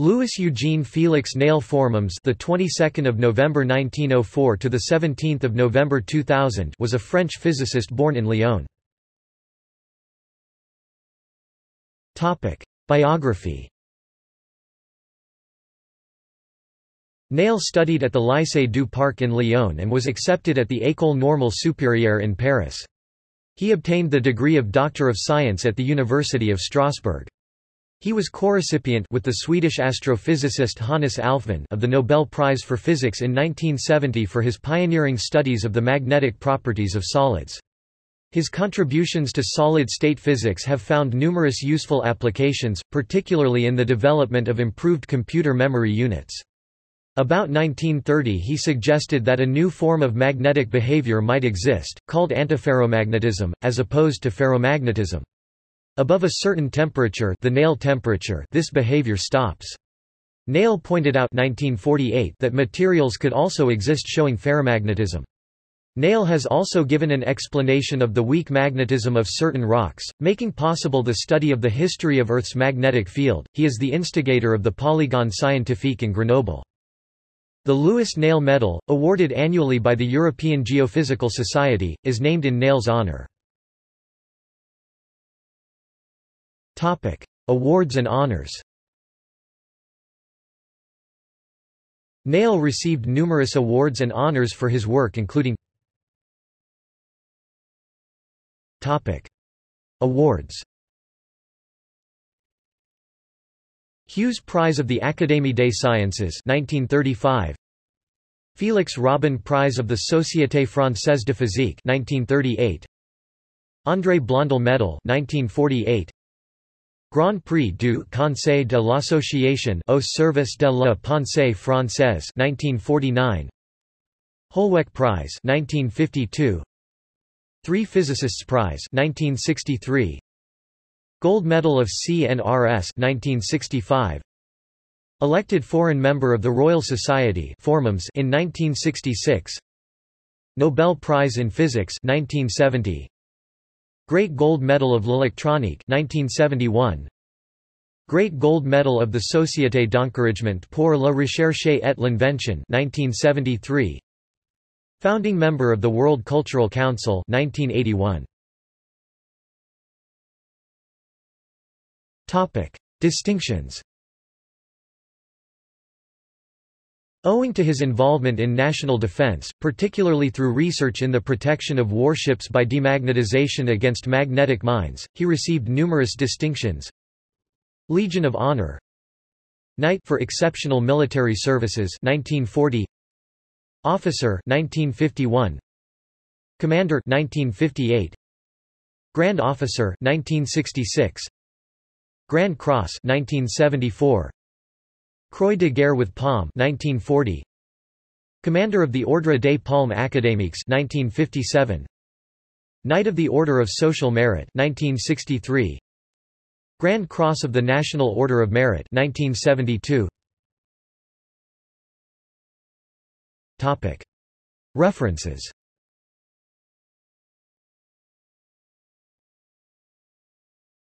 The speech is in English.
Louis Eugene Félix Néel Formans, the 22nd of November 1904 to the 17th of November 2000, was a French physicist born in Lyon. Topic: Biography. Néel studied at the Lycée du Parc in Lyon and was accepted at the École Normale Supérieure in Paris. He obtained the degree of Doctor of Science at the University of Strasbourg. He was co-recipient with the Swedish astrophysicist Hannes Alfvén of the Nobel Prize for Physics in 1970 for his pioneering studies of the magnetic properties of solids. His contributions to solid-state physics have found numerous useful applications, particularly in the development of improved computer memory units. About 1930 he suggested that a new form of magnetic behavior might exist, called antiferromagnetism, as opposed to ferromagnetism. Above a certain temperature, the Néel temperature this behavior stops. Néel pointed out 1948 that materials could also exist showing ferrimagnetism. Néel has also given an explanation of the weak magnetism of certain rocks, making possible the study of the history of Earth's magnetic field. He is the instigator of the Polygone Scientifique in Grenoble. The Louis Néel Medal, awarded annually by the European Geophysical Society, is named in Néel's honor. Topic: Awards and honors. Néel received numerous awards and honors for his work including Topic: Awards. Hughes Prize of the Académie des Sciences 1935 Félix Robin Prize of the Société Française de Physique 1938 André Blondel Medal 1948 Grand Prix du Conseil de l'Association au service de la pensée française 1949 Holweck Prize 1952 Three Physicists Prize 1963 Gold Medal of CNRS 1965 Elected foreign member of the Royal Society in 1966 Nobel Prize in Physics 1970 Great Gold Medal of l'Électronique 1971 Great Gold Medal of the Société d'encouragement pour la recherche et l'invention 1973 Founding member of the World Cultural Council 1981 Topic Distinctions Owing to his involvement in national defense, particularly through research in the protection of warships by demagnetization against magnetic mines, he received numerous distinctions. Legion of Honor. Knight for Exceptional Military Services 1940 Officer 1951 Commander 1958 Grand Officer 1966 Grand Cross 1974 Croix de Guerre with Palm 1940 Commander of the Ordre des Palmes Académiques 1957 Knight of the Order of Social Merit 1963 Grand Cross of the National Order of Merit 1972 Topic. References